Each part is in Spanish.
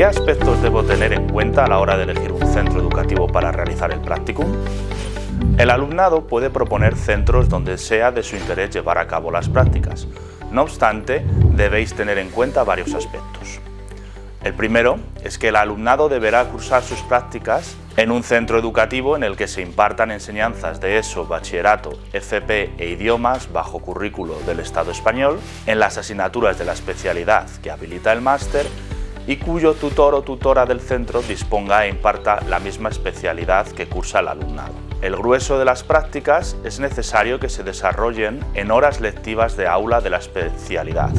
¿Qué aspectos debo tener en cuenta a la hora de elegir un centro educativo para realizar el practicum? El alumnado puede proponer centros donde sea de su interés llevar a cabo las prácticas. No obstante, debéis tener en cuenta varios aspectos. El primero es que el alumnado deberá cursar sus prácticas en un centro educativo en el que se impartan enseñanzas de ESO, bachillerato, FP e idiomas bajo currículo del Estado español, en las asignaturas de la especialidad que habilita el máster y cuyo tutor o tutora del centro disponga e imparta la misma especialidad que cursa el alumnado. El grueso de las prácticas es necesario que se desarrollen en horas lectivas de aula de la especialidad,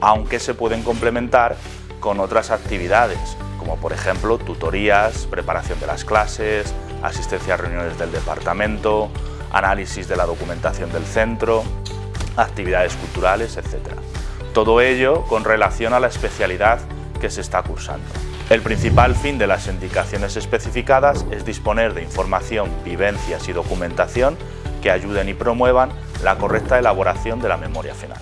aunque se pueden complementar con otras actividades, como por ejemplo tutorías, preparación de las clases, asistencia a reuniones del departamento, análisis de la documentación del centro, actividades culturales, etc. Todo ello con relación a la especialidad se está cursando. El principal fin de las indicaciones especificadas es disponer de información, vivencias y documentación que ayuden y promuevan la correcta elaboración de la memoria final.